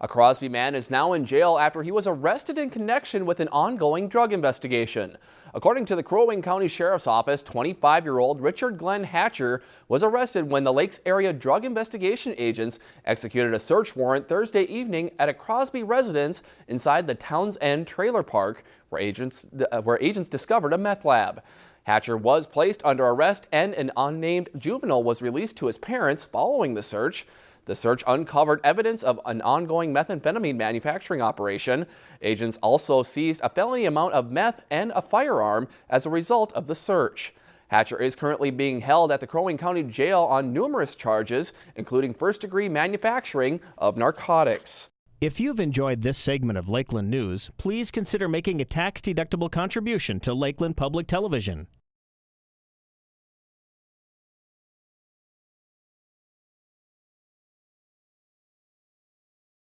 A Crosby man is now in jail after he was arrested in connection with an ongoing drug investigation. According to the Crow Wing County Sheriff's Office, 25-year-old Richard Glenn Hatcher was arrested when the Lakes Area Drug Investigation agents executed a search warrant Thursday evening at a Crosby residence inside the Towns End Trailer Park where agents, uh, where agents discovered a meth lab. Hatcher was placed under arrest and an unnamed juvenile was released to his parents following the search. The search uncovered evidence of an ongoing methamphetamine manufacturing operation. Agents also seized a felony amount of meth and a firearm as a result of the search. Hatcher is currently being held at the Crow Wing County Jail on numerous charges, including first-degree manufacturing of narcotics. If you've enjoyed this segment of Lakeland News, please consider making a tax-deductible contribution to Lakeland Public Television.